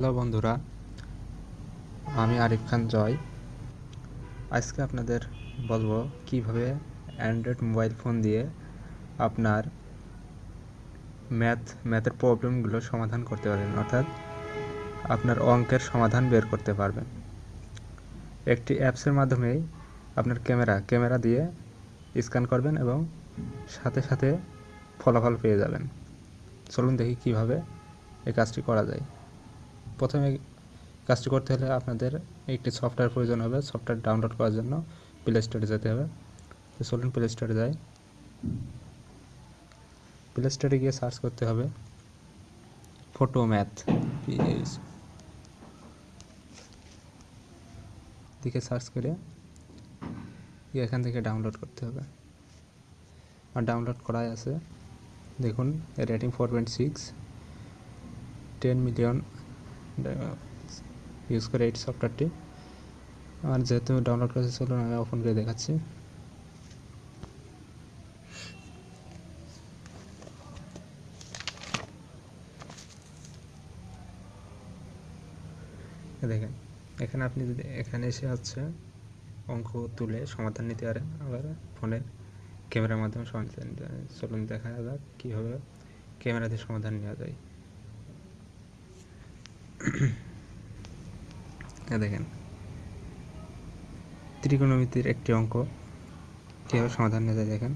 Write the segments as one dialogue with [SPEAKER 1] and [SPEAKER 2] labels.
[SPEAKER 1] Hello বন্ধুরা, আমি আরিফ খান জয়। আজকে আপনাদের বলব কীভাবে অ্যান্ড্রয়েড মোবাইল ফোন দিয়ে আপনার ম্যাথ, ম্যাথের প্রবলেমগুলো সমাধান করতে পারবেন, অর্থাৎ আপনার অঙ্কের সমাধান বের করতে পারবেন। একটি অ্যাপসের মাধ্যমেই আপনার ক্যামেরা ক্যামেরা দিয়ে স্ক্যান করবেন এবং সাথে সাথে ফলাফল পেয়ে যাবেন। চলুন দেখি কীভাবে এই কাজটি করা যায়। প্রথমে কাজটি করতে হলে আপনাদের একটি সফটওয়্যার প্রয়োজন হবে, সফটওয়্যার ডাউনলোড করার জন্য প্লে স্টোরে যেতে হবে। তো চলুন প্লে স্টোরে যাই। প্লে স্টোরে গিয়ে সার্চ করতে হবে ফটো ম্যাথ দিকে সার্চ করে এখান থেকে ডাউনলোড করতে হবে। আর ডাউনলোড করাই আছে। দেখুন rating four point six ten million use করে এই সফটওয়্যারটি আর যেহেতু ডাউনলোড করেছে চলুন আমি ওপেন করে দেখাচ্ছি। দেখেন, এখানে আপনি যদি, এখানে এসে হচ্ছে অঙ্ক তুলে সমাধান নিতে পারেন। আবার ফোনের ক্যামেরার মাধ্যমে সমাধান চলুন দেখা যাক কীভাবে ক্যামেরাতে সমাধান নেওয়া যায়। দেখেন। ত্রিকোণমিতির একটি অঙ্ক। কীভাবে সমাধান নেওয়া যায় দেখেন।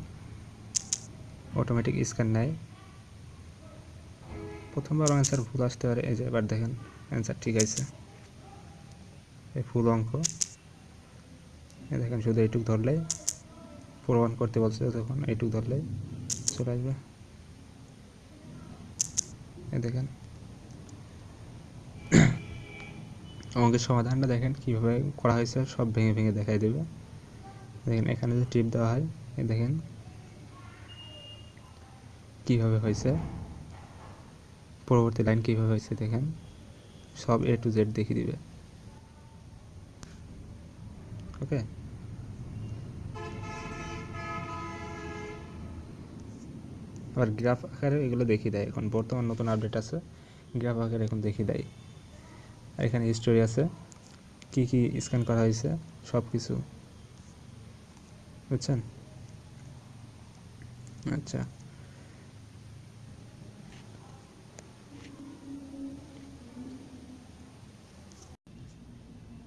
[SPEAKER 1] অটোমেটিক স্ক্যান নেয়। প্রথমবার অ্যান্সার ভুল আসতে পারে। এই যে এবার দেখেন অ্যান্সার ঠিক আছে। এই ফুল অঙ্ক। দেখেন, শুধু এইটুক ধরলেই প্রমাণ করতে বলছে তখন এইটুক ধরলেই চলে আসবে। দেখেন অঙ্কের সমাধানটা দেখেন, কীভাবে করা হয়েছে, সব ভেঙে ভেঙে দেখাই দেবে। দেখেন, এখানে যে টিপ দেওয়া হয় দেখেন কীভাবে হয়েছে। পরবর্তী লাইন কীভাবে হয়েছে দেখেন, সব এ টু জেড দেখিয়ে দিবে। ওকে? আবার গ্রাফ আকারে এগুলো দেখিয়ে দেয়। এখন বর্তমান নতুন আপডেট আছে, গ্রাফ আকারে এখন দেখিয়ে দেয়। এখানে হিস্টোরি আছে। কি কি স্ক্যান করা হয়েছে সব কিছু বুঝছেন? আচ্ছা।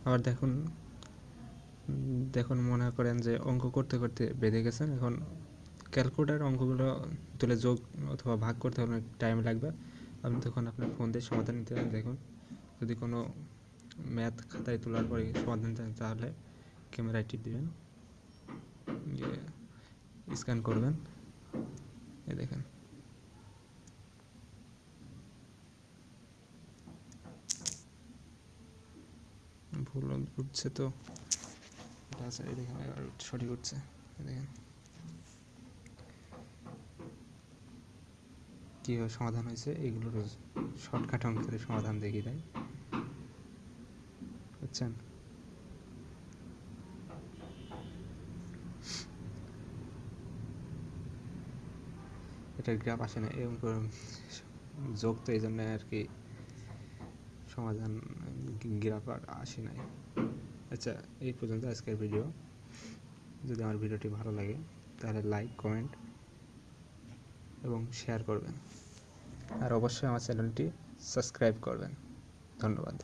[SPEAKER 1] আবার দেখুন দেখুন মনে করেন যে অঙ্ক করতে করতে বেঁধে গেছেন। এখন ক্যালকুলেটার অঙ্কগুলো তুলে যোগ অথবা ভাগ করতে অনেক টাইম লাগবে। আপনি তখন আপনার ফোন দিয়ে সমাধান নিতে দেখুন। যদি কোনো ম্যাথ খাতায় তোলার পরে সমাধান চান, তাহলে ক্যামেরায় টিপ দেবেন। স্ক্যান করবেন। এ দেখেন। ভুল উঠছে তো। আচ্ছা দেখেন সঠিক উঠছে। দেখেন। কীভাবে সমাধান হয়েছে, এগুলোর শর্টকাট অঙ্কের সমাধান দেখিয়ে দেয়। বুঝছেন এটা গ্রাফ আসে না, এরকম যোগ তো এই জন্য আর কি সমাধান গ্রাফ আর আসে নাই। আচ্ছা এই পর্যন্ত আজকের ভিডিও। যদি আমার ভিডিওটি ভালো লাগে, তাহলে লাইক কমেন্ট এবং শেয়ার করবেন। আর অবশ্যই আমার চ্যানেলটি সাবস্ক্রাইব করবেন। ধন্যবাদ।